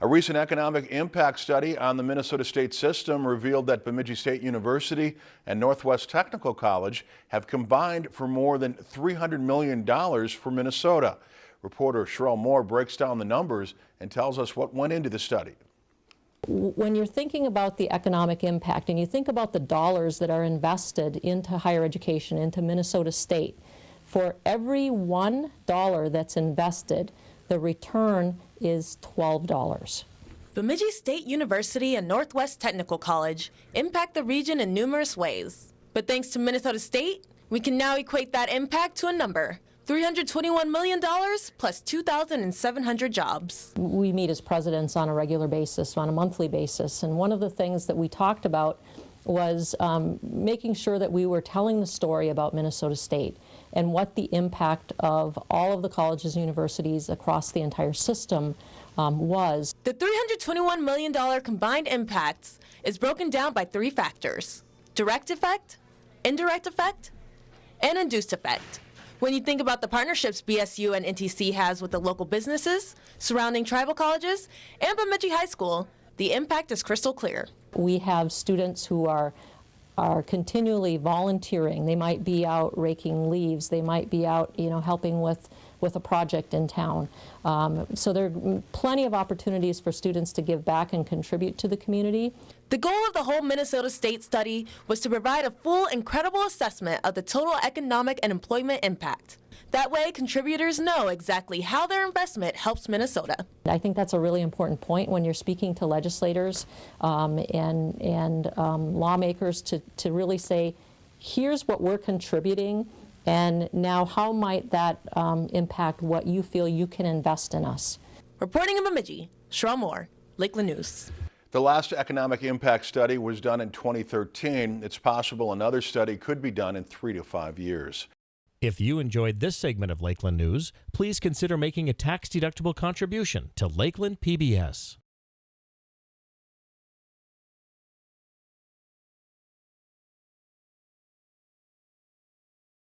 A recent economic impact study on the Minnesota state system revealed that Bemidji State University and Northwest Technical College have combined for more than $300 million for Minnesota. Reporter Sherelle Moore breaks down the numbers and tells us what went into the study. When you're thinking about the economic impact and you think about the dollars that are invested into higher education, into Minnesota State, for every one dollar that's invested, the return is $12. Bemidji State University and Northwest Technical College impact the region in numerous ways. But thanks to Minnesota State, we can now equate that impact to a number. $321 million plus 2,700 jobs. We meet as presidents on a regular basis, on a monthly basis, and one of the things that we talked about was um, making sure that we were telling the story about Minnesota State and what the impact of all of the colleges and universities across the entire system um, was. The $321 million combined impacts is broken down by three factors, direct effect, indirect effect, and induced effect. When you think about the partnerships BSU and NTC has with the local businesses surrounding tribal colleges and Bemidji High School, the impact is crystal clear. We have students who are are continually volunteering. They might be out raking leaves. They might be out, you know, helping with with a project in town. Um, so there are plenty of opportunities for students to give back and contribute to the community. The goal of the whole Minnesota State study was to provide a full and credible assessment of the total economic and employment impact. That way, contributors know exactly how their investment helps Minnesota. I think that's a really important point when you're speaking to legislators um, and, and um, lawmakers to, to really say, here's what we're contributing, and now how might that um, impact what you feel you can invest in us. Reporting in Bemidji, Sherelle Moore, Lakeland News. The last economic impact study was done in 2013. It's possible another study could be done in three to five years. If you enjoyed this segment of Lakeland News, please consider making a tax-deductible contribution to Lakeland PBS.